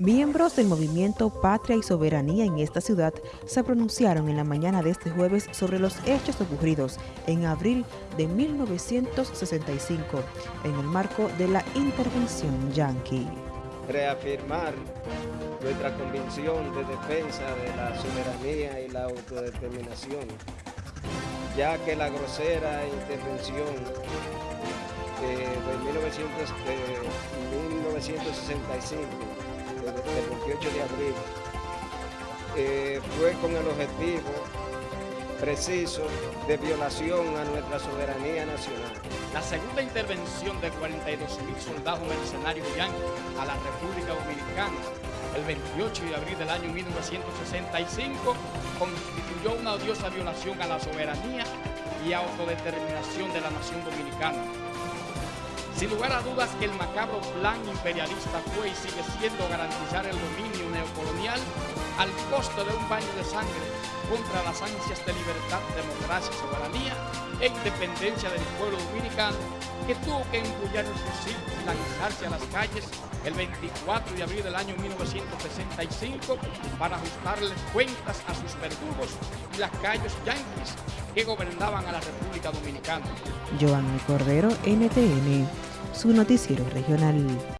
Miembros del movimiento Patria y Soberanía en esta ciudad se pronunciaron en la mañana de este jueves sobre los hechos ocurridos en abril de 1965 en el marco de la intervención yanqui. Reafirmar nuestra convicción de defensa de la soberanía y la autodeterminación, ya que la grosera intervención de, 1965 del 28 de abril, eh, fue con el objetivo preciso de violación a nuestra soberanía nacional. La segunda intervención de 42 mil soldados mercenarios yanquis a la República Dominicana el 28 de abril del año 1965 constituyó una odiosa violación a la soberanía y autodeterminación de la nación dominicana sin lugar a dudas que el macabro plan imperialista fue y sigue siendo garantizar el dominio neocolonial al costo de un baño de sangre contra las ansias de libertad, democracia, soberanía e independencia del pueblo dominicano que tuvo que empullar el fusil y lanzarse a las calles el 24 de abril del año 1965 para ajustarles cuentas a sus verdugos y las calles yanquis que gobernaban a la República Dominicana. Cordero, NTN su noticiero regional.